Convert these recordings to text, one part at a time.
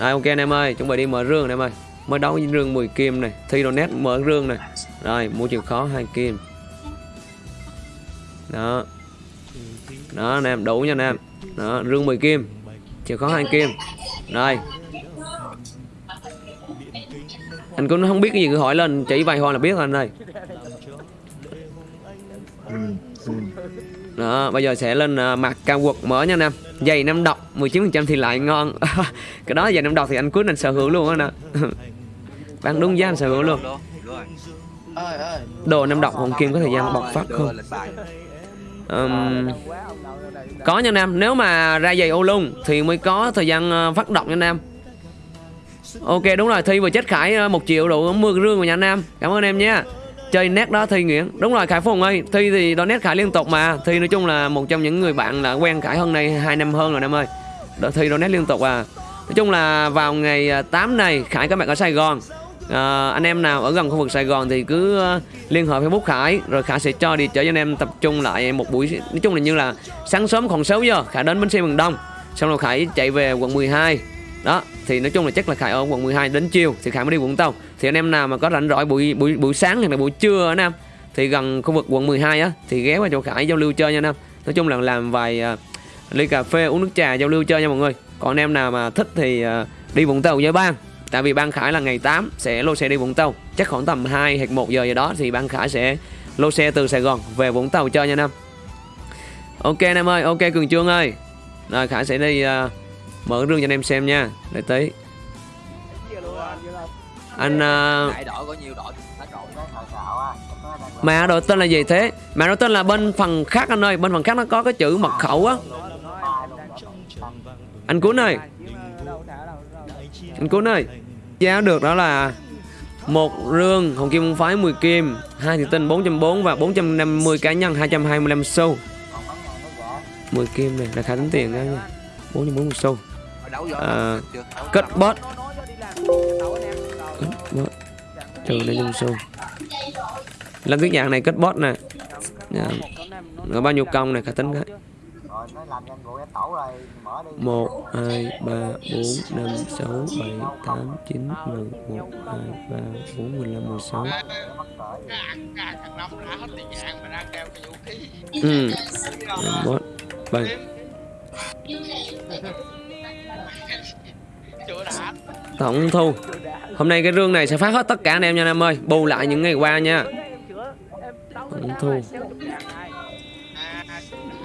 Rồi ok anh em ơi, chuẩn bị đi mở rương anh em ơi. Mới đấu với rương 10 kim này, thi đồ nét mở rương này. Rồi, mua chìa khó 2 kim. Đó. Đó anh em, đủ nha anh em. Đó, rương 10 kim. Chìa khó 2 kim. Rồi. Anh cũng không biết cái gì cứ hỏi lên chỉ vài hoa là biết anh ơi. Đó, bây giờ sẽ lên ờ, uh, mặt cao quật mở nha anh em. Giày năm độc 19% thì lại ngon. cái đó giày năm độc thì anh quyết định sở hữu luôn anh ạ bạn đúng giá anh sở hữu luôn. Đồ năm độc Hồng Kim có thời gian bộc phát không? um, có nha anh em, nếu mà ra giày ô lung thì mới có thời gian ờ, phát động nha anh em. Ok đúng rồi, Thi vừa chết Khải ờ, một triệu đủ mưa rương rồi nha anh em. Cảm ơn em nha. Chơi nét đó Thi Nguyễn. Đúng rồi Khải Phùng ơi, Thi thì đó nét Khải liên tục mà. Thi nói chung là một trong những người bạn là quen Khải hơn này 2 năm hơn rồi em ơi. Đó, Thi đó nét liên tục à. Nói chung là vào ngày à, 8 này Khải có mặt ở Sài Gòn. À, anh em nào ở gần khu vực Sài Gòn thì cứ à, liên hệ Facebook Khải rồi Khải sẽ cho đi chở cho anh em tập trung lại một buổi nói chung là như là sáng sớm khoảng 6 giờ Khải đến bến xe miền Đông xong rồi Khải chạy về quận 12 đó thì nói chung là chắc là Khải ở quận 12 đến chiều thì Khải mới đi Vũng Tàu. Thì anh em nào mà có rảnh rỗi buổi buổi buổi sáng hay là buổi trưa anh em thì gần khu vực quận 12 á thì ghé qua chỗ Khải giao lưu chơi nha anh em. Nói chung là làm vài uh, ly cà phê uống nước trà giao lưu chơi nha mọi người. Còn anh em nào mà thích thì uh, đi Vũng Tàu với ban tại vì ban Khải là ngày 8 sẽ lô xe đi Vũng Tàu. Chắc khoảng tầm 2 hoặc 1 giờ gì đó thì ban Khải sẽ lô xe từ Sài Gòn về Vũng Tàu chơi nha anh em. Ok anh em ơi ok Cường Trương ơi. Rồi Khải sẽ đi uh, mở rương cho anh em xem nha. Để tí. Anh uh, đại đội tên là gì thế? Mã đội tên là bên phần khác anh ơi. Bên phần khác nó có cái chữ mật khẩu á. Anh cuốn ơi. Anh cuốn ơi. Giá được đó là một rương hồng kim phái 10 kim hai thị tinh 440 và 450 cá nhân 225 xu. Còn bán ngàn nó rẻ 10 kim này là khá tính tiền đó nha. 440 xu À, kết bot trừ lên nhân xu lần cái dạng này kết bot nè. Dạ. Rồi bao nhiêu công này khả tính cái. Rồi nó làm nhanh vụ em tổ rồi. Mở đi. 1, 2, 3, 4, 5, 6, 7, 8, 9, 10, 1, 2, 3, 4, 15, 16 mắc cỡ gì. càng thằng năm đã hết tiền vàng mà đang đeo cái vũ khí Ừ Làm bot đã Tổng thu, Hôm nay cái rương này sẽ phát hết tất cả anh em nha anh em ơi. Bù lại những ngày qua nha. Tổng thu.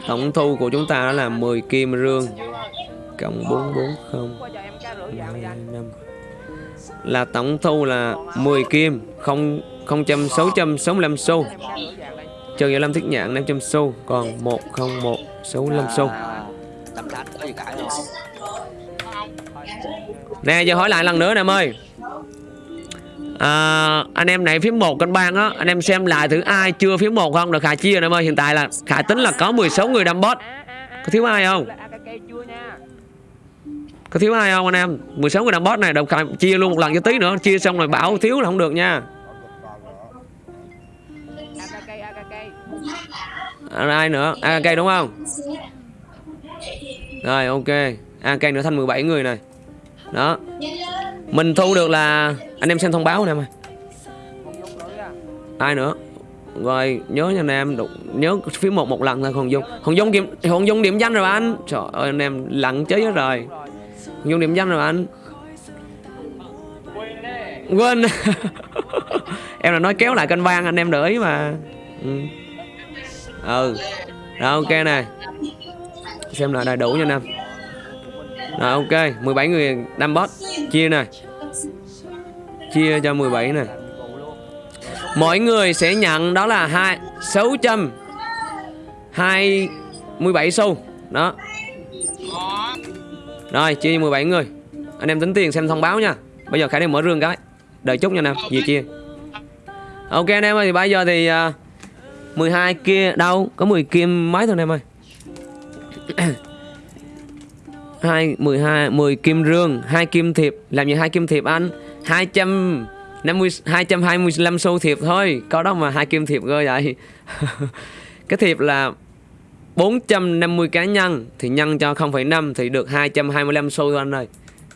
Tổng thu của chúng ta đó là 10 kim rương. Cộng 440 25 Là tổng thu là 10 kim, không 0.665 xu. Trừ 25 thiết nhạn 500 xu, Còn 101 65 xu. Nè giờ hỏi lại lần nữa nè em ơi. À, Anh em này phím 1 kênh bang á Anh em xem lại thử ai chưa phím 1 không? Được Khải chia nè em ơi Hiện tại là Khải tính là có 16 người đâm bot Có thiếu ai không? Có thiếu ai không anh em? 16 người đâm bot này Đồng Khải chia luôn một lần cho tí nữa Chia xong rồi bảo thiếu là không được nha. À, Ai nữa? AK đúng không? Rồi ok. AK nữa thành 17 người này. Đó. Mình thu được là Anh em xem thông báo nè em ơi. Ai nữa? Rồi, nhớ nha anh em, đụng, Nhớ phía một một lần thôi, Hồng Dung. Hồng Dung điểm Hồng Dung điểm danh rồi anh. Trời ơi, anh em lặng chế hết rồi. Hồng Dung điểm danh rồi anh. Quên. Em là nói kéo lại kênh vang, anh em để ý mà. Ừ. Ừ. Rồi, ok nè. Xem lại đầy đủ nha anh em. Rồi ok 17 người đâm bot Chia nè. Chia cho 17 nè. Mỗi người sẽ nhận đó là 2, 600 2 17 xu. Đó. Rồi chia cho 17 người. Anh em tính tiền xem thông báo nha. Bây giờ Khải đi mở rương cái. Đợi chút nha anh em Về chia. Ok anh em ơi thì bây giờ thì à, uh, 12 kia đâu? Có 10 kim mấy thôi anh em ơi hai 12 10 kim rương hai kim thiệp. Làm gì hai kim thiệp anh? 250 225 xu thiệp thôi. Có đó mà hai kim thiệp cơ vậy. Cái thiệp là 450 cá nhân. Thì nhân cho 0,5 thì được 225 xu thôi anh ơi.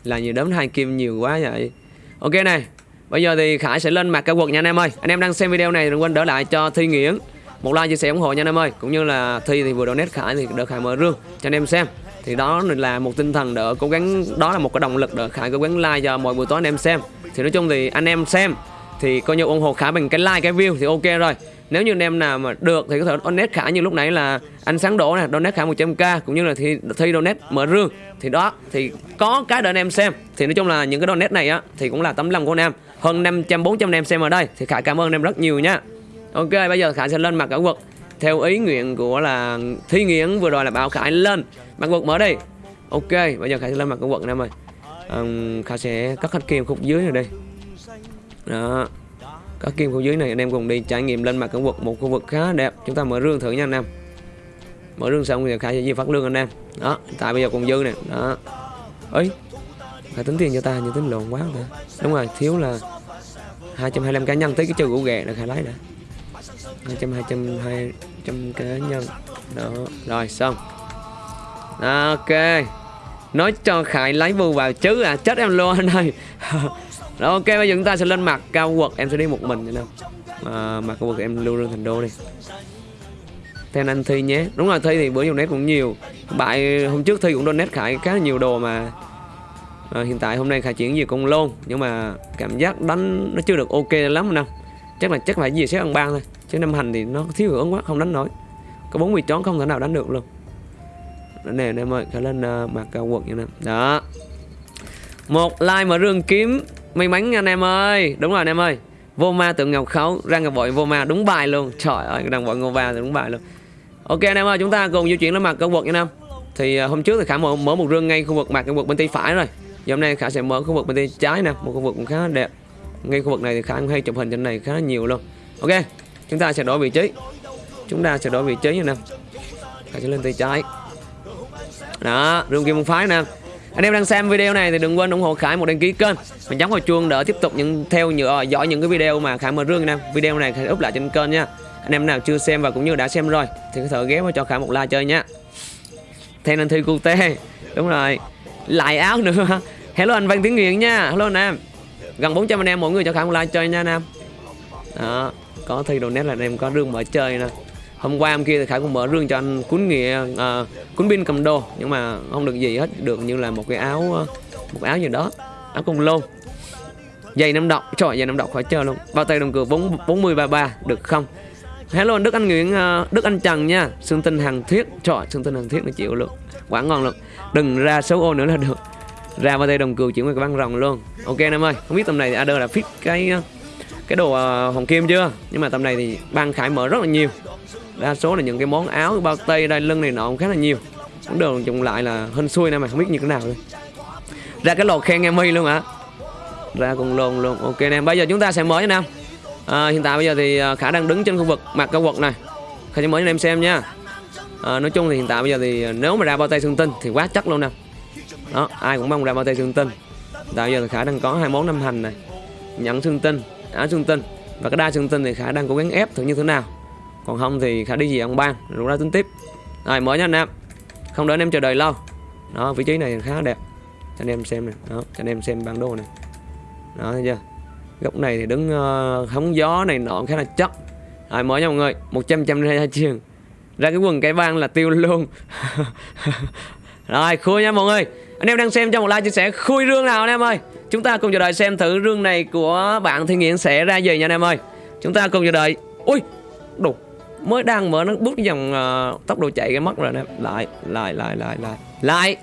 Là nhiều đấm hai kim nhiều quá vậy. Ok này bây giờ thì khải sẽ lên mặt cao quật nha anh em ơi. Anh em đang xem video này đừng quên đỡ lại cho thi nghiễn một like chia sẻ ủng hộ nha anh em ơi. Cũng như là thi thì vừa donate khải thì được khải mở rương cho anh em xem thì đó là một tinh thần đỡ cố gắng, đó là một cái động lực đỡ khải cố gắng like cho mọi buổi tối anh em xem. Thì nói chung thì anh em xem thì coi như ủng hộ khải bằng cái like, cái view thì ok rồi. Nếu như anh em nào mà được thì có thể donate khả như lúc nãy là anh sáng đổ nè, donate khả 100k cũng như là thi thi donate mở rương. Thì đó, thì có cái để anh em xem. Thì nói chung là những cái donate này á, thì cũng là tấm lòng của anh em. Hơn 500 400 anh em xem ở đây. Thì khả cảm ơn anh em rất nhiều nha. Ok, bây giờ khả sẽ lên mặt ở quật theo ý nguyện của là thi nghiến vừa rồi là bảo khải lên. Mặt quật mở đi. Ok bây giờ khải sẽ lên mặt ở quật em ơi. Um, khải sẽ cắt hết kim khúc dưới này đây đó. Các kim khúc dưới này anh em cùng đi trải nghiệm lên mặt cảnh vực một khu vực khá đẹp. Chúng ta mở rương thử nha anh em. Mở rương xong thì khải sẽ di phát lương anh em. Đó tại bây giờ còn dư nè. Đó. Ấy phải tính tiền cho ta như tính lộn quá rồi đúng rồi thiếu là 225 cá nhân tới cái chơi gỗ ghẹ là khai lấy đã. 200 200 trong cá nhân. Đó rồi xong. Đó, ok. Nói cho khải lấy bù vào chứ à chết em luôn anh ơi. Rồi ok bây giờ chúng ta sẽ lên mặt cao quật Em sẽ đi một mình nha à, Mặt cao quật em lưu lên thành đô đi. Theo anh Thi nhé. Đúng rồi Thi thì bữa dùng nét cũng nhiều. Bại hôm trước Thi cũng donate Khải khá nhiều đồ mà. À, Hiện tại hôm nay Khải chuyển về cũng lôn. Nhưng mà cảm giác đánh nó chưa được ok lắm nè. Chắc là chắc phải gì sẽ ăn ban thôi. Chứ năm hành thì nó thiếu hưởng quá không đánh nổi. Có 40 chón không thể nào đánh được luôn. Nè anh em ơi Khải lên uh, mặt cao quật nha nè. Đó. Một like mà rương kiếm may mắn anh em ơi. Đúng rồi anh em ơi. Vô ma tượng ngọc khấu ra ngọc bội vô ma đúng bài luôn. Trời ơi đang bội ngô va thì đúng bài luôn. Ok anh em ơi chúng ta cùng di chuyển lên mặt cao vực nha năm, thì uh, hôm trước thì khả mở, mở một rương ngay khu vực mặt khu vực bên tay phải rồi. Giờ hôm nay khả sẽ mở khu vực bên tay trái nè một khu vực cũng khá đẹp. Ngay khu vực này thì khả hay chụp hình trên này khá nhiều luôn. Ok chúng ta sẽ đổi vị trí. Chúng ta sẽ đổi vị trí như anh sẽ lên tay trái. Đó, rung kim môn phái nè. Anh em đang xem video này thì đừng quên ủng hộ Khải một đăng ký kênh. Và nhấn vào chuông để tiếp tục những, theo nhựa ờ, dõi những cái video mà Khải mở rương nè. Video này Khải up lại trên kênh nha. Anh em nào chưa xem và cũng như đã xem rồi, thì có thể ghé vào cho Khải một like chơi nha. Thêm anh Thư Cute đúng rồi. Lại áo nữa. Hello anh Văn Tiến nguyễn nha. Hello anh em. Gần 400 anh em mỗi người cho Khải một like chơi nha anh em. Đó có thi đồ nét là anh em có rương mở chơi nè. Hôm qua hôm kia thì khải cũng mở rương cho anh cuốn nghĩa à, cuốn pin cầm đồ nhưng mà không được gì hết được như là một cái áo à, một áo gì đó áo cùng lô. Giày năm độc trời giày năm độc khỏi chơi luôn. Bao tay đồng cửa bốn bốn mươi ba ba được không? Hello đức anh nguyễn à, đức anh trần nha. Xương tinh hàng thiết trời xương tinh hàng thiết nó chịu luôn quả ngon luôn. Đừng ra số ô nữa là được. Ra bao tay đồng cừu chuyển qua cái băng rồng luôn. Ok anh em ơi không biết tầm này ad là fit cái à, cái đồ uh, hồng kim chưa? Nhưng mà tầm này thì ban khải mở rất là nhiều. Đa số là những cái món áo bao tay đai lưng này nọ cũng khá là nhiều. Cũng đều dùng lại là hên xui nè mà không biết như thế nào thôi ra cái lột khen em mi luôn hả? Ra cùng lồn luôn ok nè bây giờ chúng ta sẽ mở cho nam à, hiện tại bây giờ thì ờ, khả đang đứng trên khu vực mặt cao quật này. Khả sẽ mở cho em xem nha. À, nói chung thì hiện tại bây giờ thì nếu mà ra bao tay xương tinh thì quá chắc luôn nè. Đó ai cũng mong ra bao tay xương tinh. Tại bây giờ thì khả đang có hai món năm hành này. Nhận xương tinh đá trung tân. Và cái đa trung tân thì khá đang cố gắng ép thử như thế nào. Còn không thì khá đi gì ông bang rồi ra tính tiếp. Rồi mở nha anh em không đợi anh em chờ đợi lâu. Đó vị trí này khá đẹp. Cho anh em xem này đó cho anh em xem bản đồ này đó thấy chưa? Góc này thì đứng uh, hóng gió này nọ khá là chắc. Rồi mở nha mọi người. Một trăm trăm ra chiên ra cái quần cái băng là tiêu luôn. Rồi khui nha mọi người. Anh em đang xem cho một like chia sẻ khui rương nào anh em ơi chúng ta cùng chờ đợi xem thử rương này của bạn thiên nghiện sẽ ra gì nha anh em ơi. Chúng ta cùng chờ đợi. Ui đục mới đang mở nó bút dòng uh, tốc độ chạy cái mất rồi nè lại lại lại lại lại. Lại.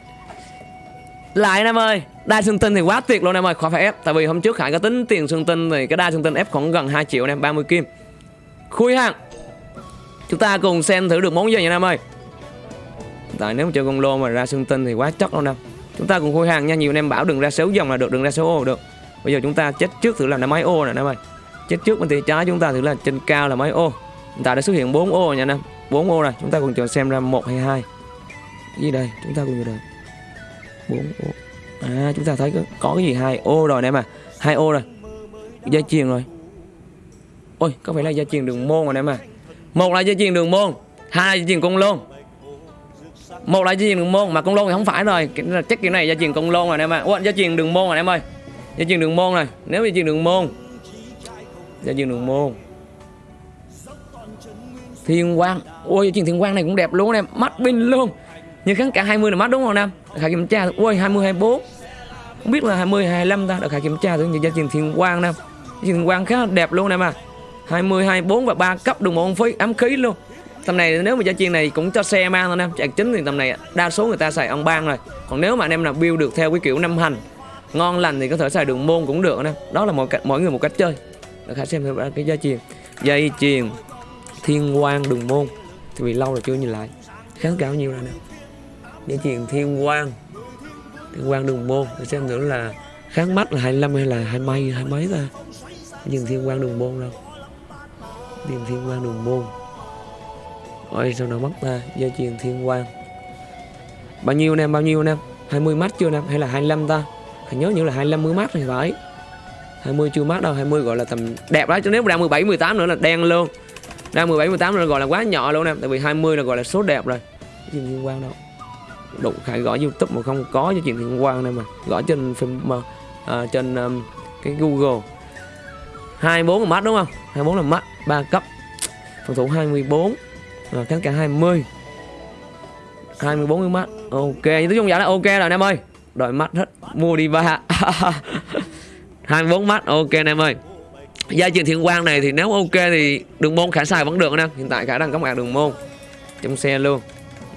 Lại em ơi đa xương tinh thì quá tuyệt luôn em ơi khỏi phải ép. Tại vì hôm trước khải có tính tiền xương tinh thì cái đa xương tinh ép khoảng gần 2 triệu em 30 kim. Khui hàng. Chúng ta cùng xem thử được món gì nha em ơi. Tại nếu mà chơi con lô mà ra xương tinh thì quá chắc luôn em chúng ta cùng khui hàng nha nhiều anh em bảo đừng ra xấu dòng là được đừng ra xấu ô được. Bây giờ chúng ta chết trước thử làm là máy ô nè em ơi. Chết trước bên tay trái chúng ta thử là trên cao là máy ô. Hiện tại đã xuất hiện 4 ô nha anh em. 4 ô rồi Chúng ta cùng chờ xem ra một hay hai. Gì đây? Chúng ta cùng chờ đợi. 4 ô. À chúng ta thấy có, có cái gì hai ô rồi nè mà hai ô rồi. Gia truyền rồi. Ôi có phải là gia truyền đường môn rồi nè mà một là gia truyền đường môn hai là gia truyền cung luôn một là gia truyền đường môn mà con lôn thì không phải rồi. Chắc kiểu này gia truyền con lôn rồi em ạ. Ủa, gia truyền đường môn rồi em ơi. Gia truyền đường môn này nếu gia truyền đường môn gia truyền đường môn. Thiên quang ôi gia truyền thiên quang này cũng đẹp luôn em. Mắt pin luôn. Như kháng cả 20 là mắt đúng không em? Khả kiểm tra ôi 20 24 không biết là 20 25 ta được khả kiểm tra thử như gia truyền thiên quang nè. Gia truyền thiên quang khá đẹp luôn em à 20 24 và 3 cấp đường môn phí ám khí luôn tầm này nếu mà gia chiên này cũng cho xe mang thôi em chạc chính thì tầm này đa số người ta xài ông ban rồi. Còn nếu mà anh em nào build được theo cái kiểu năm hành ngon lành thì có thể xài đường môn cũng được anh em đó là mỗi cách mỗi người một cách chơi. Để khả xem thử cái gia chiên, dây chuyền thiên quang đường môn. Thì vì lâu rồi chưa nhìn lại. Kháng cao nhiêu rồi nè. Dây chuyền thiên quang. Thiên quang đường môn. Để xem thử là kháng mắt là 25 hay là hai mấy hai mấy ta. Dừng thiên quang đường môn đâu. Tìm thiên quang đường môn ôi sao nào mất ta? Gia truyền thiên quang. Bao nhiêu anh em bao nhiêu anh em? 20 mắt chưa anh em? Hay là 25 ta? Hình nhớ như là 25 mới mắt thì phải. 20 chưa mắt đâu 20 gọi là tầm đẹp đó chứ nếu mà đang 17 18 nữa là đen luôn. Đang 17 18 nữa là gọi là quá nhỏ luôn em. Tại vì 20 là gọi là số đẹp rồi. Cái chuyện liên quan đâu? Đủ khải gõ youtube mà không có cho chuyện liên quan này mà. Gõ trên phim mà à, trên um, cái google. 24 là mắt đúng không? 24 là mắt 3 cấp. Phòng thủ 24 à, kháng cả 20 24 cái mắt. Ok nói chung giá là ok rồi anh em ơi. Đòi mắt hết mua đi ba. 24 mắt ok anh em ơi. Gia truyền thiên quang này thì nếu ok thì đường môn khả xài vẫn được anh em. Hiện tại khả đang có mặt đường môn trong xe luôn.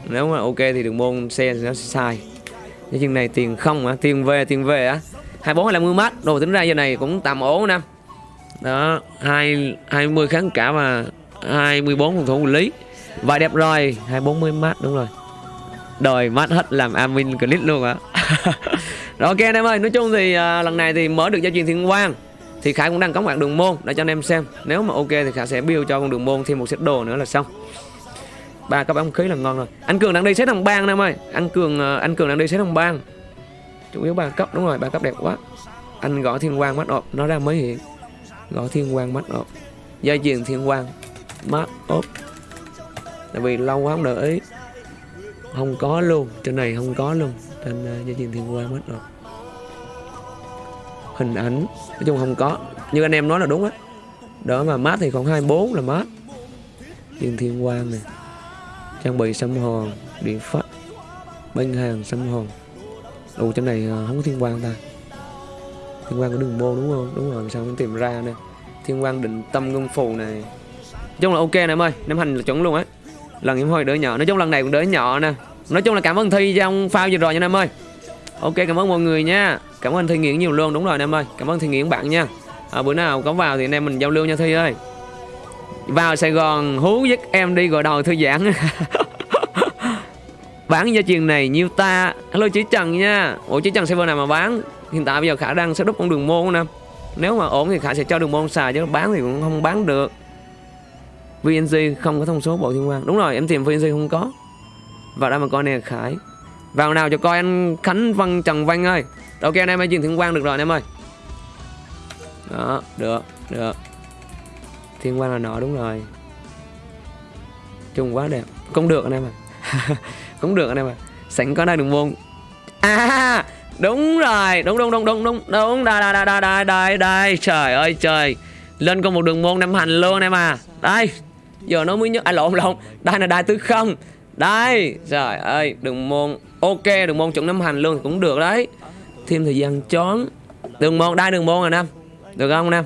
Nếu mà ok thì đường môn xe thì nó sẽ xài. Cái chừng này tiền không á tiền về tiền về á 24 hay 50 mắt. Đồ tính ra giờ này cũng tạm ổn anh em. Đó 2, 20 kháng cả và 24 phòng thủ lý và đẹp rồi 240 mắt đúng rồi. Đời mắt hết làm admin clip luôn á. Rồi ok anh em ơi nói chung thì à, lần này thì mở được gia truyền thiên quang thì khải cũng đang có mặt đường môn để cho anh em xem. Nếu mà ok thì khải sẽ build cho con đường môn thêm một set đồ nữa là xong. Ba cấp ống khí là ngon rồi. Anh cường đang đi set đồng bang anh em ơi. Anh cường à, anh cường đang đi set đồng bang. Chủ yếu ba cấp đúng rồi ba cấp đẹp quá. Anh gõ thiên quang mắt ộp nó ra mới hiện. Gõ thiên quang mắt ộp gia truyền thiên quang. Mắt ốp tại vì lâu quá không để ý. Không có luôn trên này không có luôn. Trên uh, ờ, gia truyền thiên quan mất rồi. Hình ảnh nói chung không có. Như anh em nói là đúng á. Đó mà mát thì còn 24 là mát. Truyền thiên quang này trang bị xâm hòn điện phát bên hàng xâm hòn ồ trên này uh, không có thiên quang ta. Thiên quang của đường mô đúng không? Đúng rồi sao không tìm ra nè. Thiên quang định tâm ngân phù này. Nói chung là ok nè em ơi nem hành là chuẩn luôn á lần em hơi đỡ nhỏ. Nói chung lần này cũng đỡ nhỏ nè. Nói chung là cảm ơn thi trong phao vừa rồi nha em ơi. Ok cảm ơn mọi người nha. Cảm ơn thi nghiễn nhiều luôn. Đúng rồi em ơi. Cảm ơn thi nghiễn bạn nha. À, bữa nào có vào thì anh em mình giao lưu nha thi ơi. Vào sài gòn hú dứt em đi gọi đầu thư giãn. Bán gia truyền này nhiêu ta? Hello chí trần nha. Ủa chí trần server nào mà bán? Hiện tại bây giờ khả đang setup con đường môn nè. Nếu mà ổn thì khả sẽ cho đường môn xài chứ bán thì cũng không bán được. VNG không có thông số bộ thiên quan. Đúng rồi, em tìm VNG không có. Vào đây mà coi nè, Khải. Vào nào cho coi anh Khánh Văn Trần Văn ơi. Ok, anh em ơi truyền thiên quang được rồi anh em ơi. Đó, được được. Thiên quang là nọ, đúng rồi. Chung quá đẹp. Cũng được anh em à cũng được anh em à sẵn có đây đường môn. À đúng rồi. Đúng đúng đúng đúng đúng. Đúng, đây đây đây đây đây đây. Trời ơi, trời. Lên con một đường môn năm hành luôn anh em à. Đây giờ nó mới nhớ à lộn lộn. Đây là đai tứ không. Đây, trời ơi đường môn. Ok đường môn chuẩn năm hành luôn thì cũng được đấy. Thêm thời gian chón. Đường môn đây đường môn rồi nam. Được không, nam?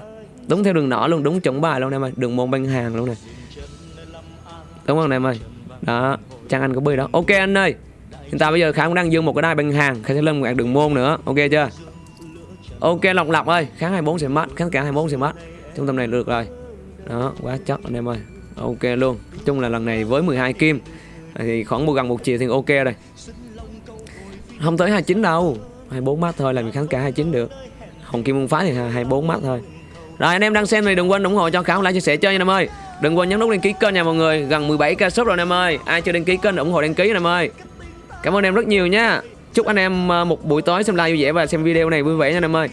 Đúng theo đường nỏ luôn, đúng chuẩn bài luôn em ơi. Đường môn băng hàng luôn này đúng không em ơi? Đó, trang anh có bơi đó. Ok, anh ơi. Hiện tại bây giờ khả cũng đang dương một cái đai băng hàng. Khả sẽ lên một đường môn nữa. Ok chưa? Ok lọc lọc ơi. Kháng 24 sẽ mất. Kháng cả 24 sẽ mất. Trung tâm này được rồi. Đó, quá chắc anh em ơi ok luôn. Chung là lần này với 12 kim, thì khoảng một gần một triệu thì ok rồi. Không tới 29 đâu. 24 mắt thôi, làm kháng cả 29 được. Hồng Kim Môn Phái thì 24 mắt thôi. Rồi, anh em đang xem thì đừng quên ủng hộ cho Khảo, like chia sẻ chơi nha em ơi. Đừng quên nhấn nút đăng ký kênh nha, mọi người. Gần 17k sub rồi anh em ơi. Ai chưa đăng ký kênh, ủng hộ đăng ký anh em ơi. Cảm ơn em rất nhiều nha. Chúc anh em ờ, một buổi tối xem live vui vẻ và xem video này vui vẻ nha anh em ơi.